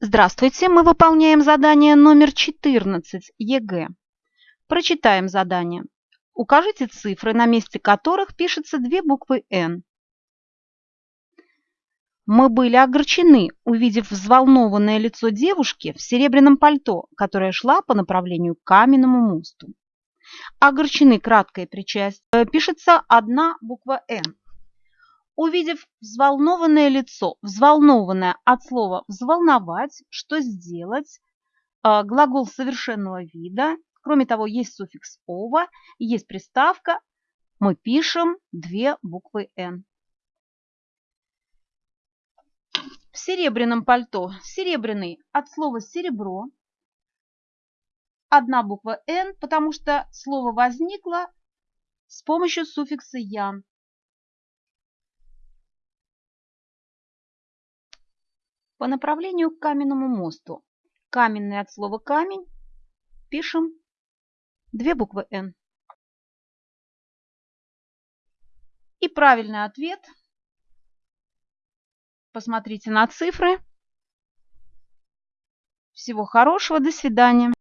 Здравствуйте, мы выполняем задание номер 14 ЕГЭ. Прочитаем задание. Укажите цифры, на месте которых пишется две буквы «Н». Мы были огорчены, увидев взволнованное лицо девушки в серебряном пальто, которая шла по направлению к каменному мосту. Огорчены краткое причастие. Пишется одна буква «Н». Увидев взволнованное лицо, взволнованное от слова «взволновать», что сделать, а, глагол совершенного вида, кроме того, есть суффикс «ова», есть приставка, мы пишем две буквы «н». В серебряном пальто серебряный от слова «серебро», одна буква «н», потому что слово возникло с помощью суффикса «ян». По направлению к каменному мосту. Каменный от слова камень. Пишем две буквы «Н». И правильный ответ. Посмотрите на цифры. Всего хорошего, до свидания.